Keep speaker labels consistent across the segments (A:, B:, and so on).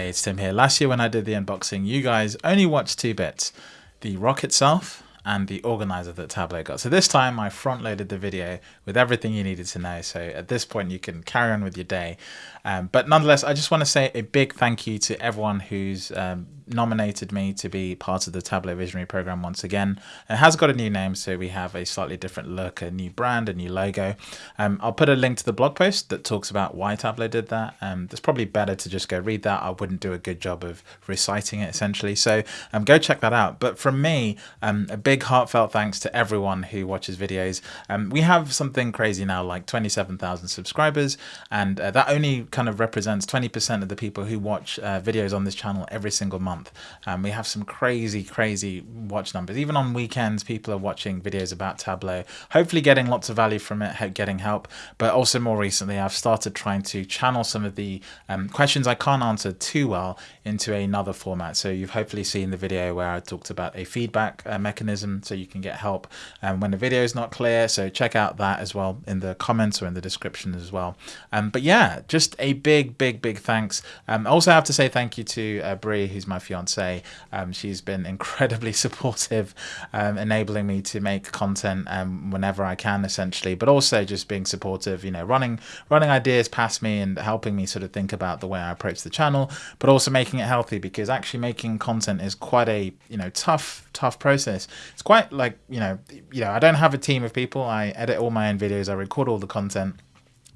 A: Hey, it's Tim here. Last year when I did the unboxing, you guys only watched two bits. The rock itself and the organizer that Tableau got. So this time I front loaded the video with everything you needed to know. So at this point you can carry on with your day. Um, but nonetheless, I just want to say a big thank you to everyone who's um, nominated me to be part of the Tableau Visionary program once again. It has got a new name, so we have a slightly different look, a new brand, a new logo. Um, I'll put a link to the blog post that talks about why Tableau did that. Um, it's probably better to just go read that. I wouldn't do a good job of reciting it essentially. So um, go check that out. But from me, um, a big heartfelt thanks to everyone who watches videos. Um, we have something crazy now, like 27,000 subscribers, and uh, that only kind of represents 20% of the people who watch uh, videos on this channel every single month. Um, we have some crazy, crazy watch numbers. Even on weekends, people are watching videos about Tableau, hopefully getting lots of value from it, getting help. But also more recently, I've started trying to channel some of the um, questions I can't answer too well into another format. So you've hopefully seen the video where I talked about a feedback uh, mechanism so you can get help um, when the video is not clear. So check out that as well in the comments or in the description as well. Um, but yeah, just a big, big, big thanks. Um, also have to say thank you to uh, Brie, who's my fiance. Um, she's been incredibly supportive, um, enabling me to make content um, whenever I can, essentially, but also just being supportive, you know, running running ideas past me and helping me sort of think about the way I approach the channel, but also making it healthy because actually making content is quite a you know tough tough process. It's quite like you know you know I don't have a team of people. I edit all my own videos. I record all the content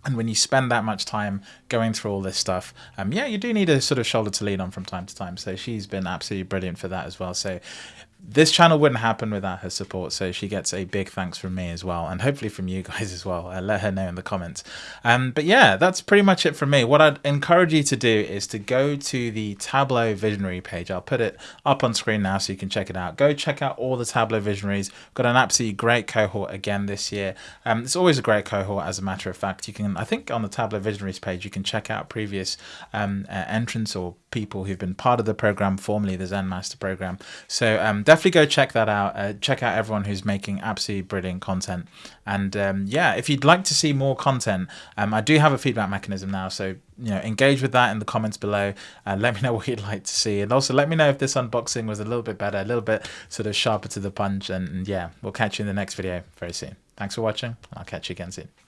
A: and when you spend that much time going through all this stuff, um, yeah, you do need a sort of shoulder to lean on from time to time. So she's been absolutely brilliant for that as well. So this channel wouldn't happen without her support so she gets a big thanks from me as well and hopefully from you guys as well. Uh, let her know in the comments. Um, but yeah that's pretty much it from me. What i'd encourage you to do is to go to the tableau visionary page. I'll put it up on screen now so you can check it out. Go check out all the tableau visionaries. Got an absolutely great cohort again this year. Um, it's always a great cohort as a matter of fact. You can i think on the tableau visionaries page you can check out previous um, uh, entrants or people who've been part of the program formerly the zen master program so um, definitely go check that out. Uh, check out everyone who's making absolutely brilliant content. And um, yeah, if you'd like to see more content, um, I do have a feedback mechanism now. So, you know, engage with that in the comments below. Uh, let me know what you'd like to see. And also let me know if this unboxing was a little bit better, a little bit sort of sharper to the punch. And, and yeah, we'll catch you in the next video very soon. Thanks for watching. I'll catch you again soon.